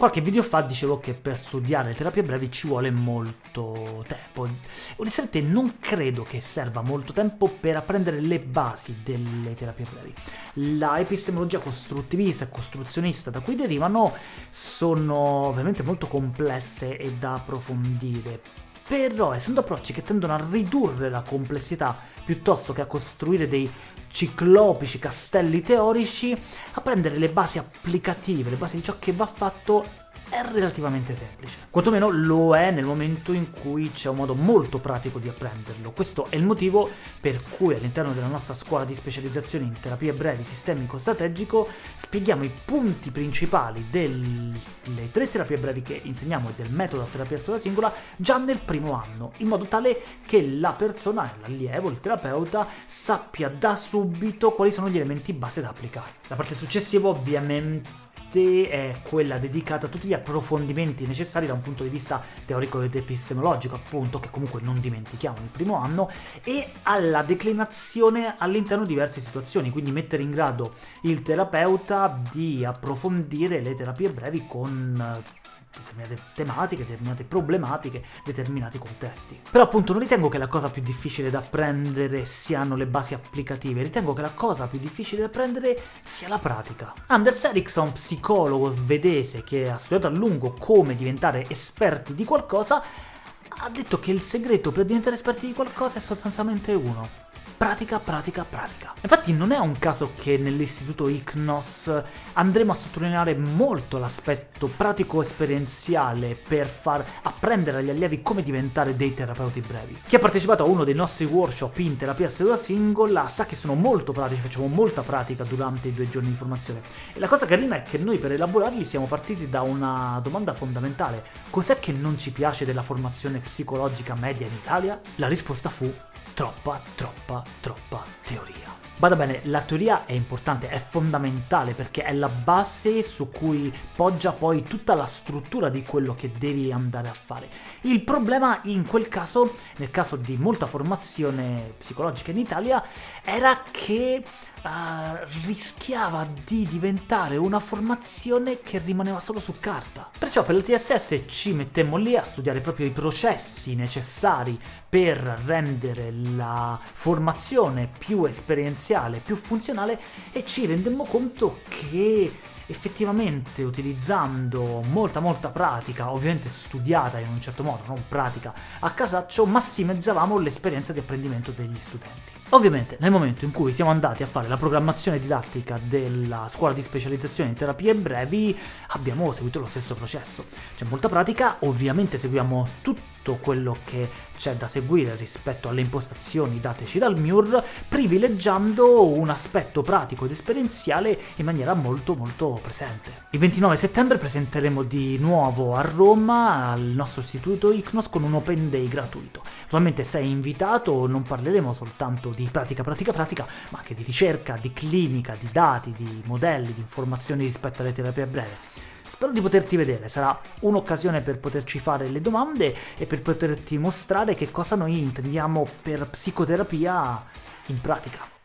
Qualche video fa dicevo che per studiare le terapie brevi ci vuole molto tempo. Onestamente non credo che serva molto tempo per apprendere le basi delle terapie brevi. La epistemologia costruttivista e costruzionista da cui derivano sono ovviamente molto complesse e da approfondire, però essendo approcci che tendono a ridurre la complessità piuttosto che a costruire dei ciclopici castelli teorici, a prendere le basi applicative, le basi di ciò che va fatto è relativamente semplice. Quantomeno lo è nel momento in cui c'è un modo molto pratico di apprenderlo. Questo è il motivo per cui all'interno della nostra scuola di specializzazione in terapie brevi sistemico-strategico spieghiamo i punti principali delle tre terapie brevi che insegniamo e del metodo terapia sola singola già nel primo anno, in modo tale che la persona, l'allievo, il terapeuta, sappia da subito quali sono gli elementi base da applicare. La parte successiva ovviamente è quella dedicata a tutti gli approfondimenti necessari da un punto di vista teorico ed epistemologico, appunto, che comunque non dimentichiamo il primo anno, e alla declinazione all'interno di diverse situazioni, quindi mettere in grado il terapeuta di approfondire le terapie brevi con determinate tematiche, determinate problematiche, determinati contesti. Però appunto non ritengo che la cosa più difficile da apprendere siano le basi applicative, ritengo che la cosa più difficile da apprendere sia la pratica. Anders Ericsson, psicologo svedese che ha studiato a lungo come diventare esperti di qualcosa, ha detto che il segreto per diventare esperti di qualcosa è sostanzialmente uno, pratica, pratica, pratica. Infatti non è un caso che nell'istituto ICNOS andremo a sottolineare molto l'aspetto pratico-esperienziale per far apprendere agli allievi come diventare dei terapeuti brevi. Chi ha partecipato a uno dei nostri workshop in terapia seduta singola sa che sono molto pratici, facciamo molta pratica durante i due giorni di formazione. E la cosa carina è che noi per elaborarli siamo partiti da una domanda fondamentale. Cos'è che non ci piace della formazione psicologica media in Italia? La risposta fu troppa, troppa, troppa teoria. Bada bene, la teoria è importante, è fondamentale perché è la base su cui poggia poi tutta la struttura di quello che devi andare a fare. Il problema in quel caso, nel caso di molta formazione psicologica in Italia, era che uh, rischiava di diventare una formazione che rimaneva solo su carta. Perciò per la TSS ci mettemmo lì a studiare proprio i processi necessari per rendere la formazione più esperienziale, più funzionale e ci rendemmo conto che effettivamente utilizzando molta molta pratica, ovviamente studiata in un certo modo, non pratica a casaccio, massimizzavamo l'esperienza di apprendimento degli studenti. Ovviamente nel momento in cui siamo andati a fare la programmazione didattica della scuola di specializzazione in terapie brevi abbiamo seguito lo stesso processo. C'è molta pratica, ovviamente seguiamo tutto quello che c'è da seguire rispetto alle impostazioni dateci dal MUR, privilegiando un aspetto pratico ed esperienziale in maniera molto molto presente. Il 29 settembre presenteremo di nuovo a Roma al nostro istituto ICNOS con un Open Day gratuito. Naturalmente sei invitato, non parleremo soltanto di pratica, pratica, pratica, ma anche di ricerca, di clinica, di dati, di modelli, di informazioni rispetto alle terapie breve. Spero di poterti vedere, sarà un'occasione per poterci fare le domande e per poterti mostrare che cosa noi intendiamo per psicoterapia in pratica.